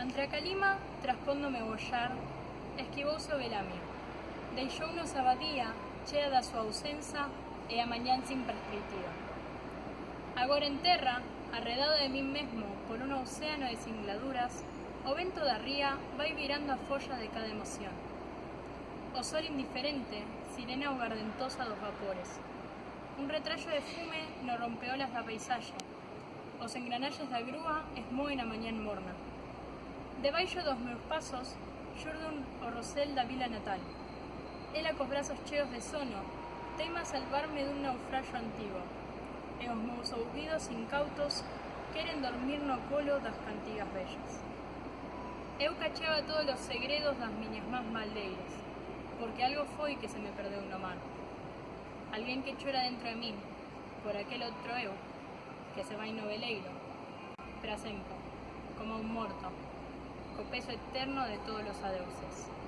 Entre a Calima, traspondo me bollar, esquivoso velamio. Deixou nos abadía, chea da súa ausenza e a mañanza imprescriptiva. Agora en terra, arredado de mí mesmo por un océano de singladuras, o vento da ría vai virando a folla de cada emoción. O sol indiferente, sirena o gardentosa dos vapores. Un retrayo de fume no rompeolas da paisaxe. Os engranalles da grúa esmoen a mañán morna. Debaixo dos meus pasos, xurdun o rosel da vila natal. Ela cos brazos cheos de sono, teima salvarme dun naufraxo antigo. E os meus ouvidos incautos queren dormir no colo das cantigas bellas. Eu cacheaba todos os segredos das miñas más maldeiras, porque algo foi que se me perdeu no mar. Alguén que chora dentro de min, por aquel outro eu, que se vai no veleiro, para sempre, como un morto, peso eterno de todos os adeuses.